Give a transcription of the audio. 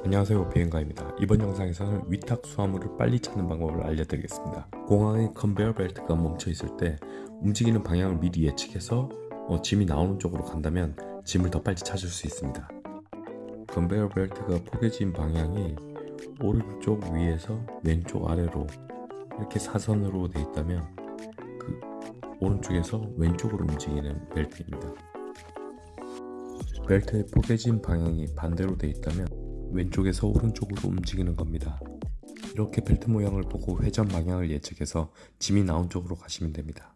안녕하세요 비행가입니다. 이번 영상에서는 위탁 수화물을 빨리 찾는 방법을 알려드리겠습니다. 공항의 컨베어 벨트가 멈춰 있을 때 움직이는 방향을 미리 예측해서 어, 짐이 나오는 쪽으로 간다면 짐을 더 빨리 찾을 수 있습니다. 컨베어 벨트가 포개진 방향이 오른쪽 위에서 왼쪽 아래로 이렇게 사선으로 되어 있다면 그 오른쪽에서 왼쪽으로 움직이는 벨트입니다. 벨트의 포개진 방향이 반대로 되어 있다면 왼쪽에서 오른쪽으로 움직이는 겁니다. 이렇게 벨트 모양을 보고 회전 방향을 예측해서 짐이 나온 쪽으로 가시면 됩니다.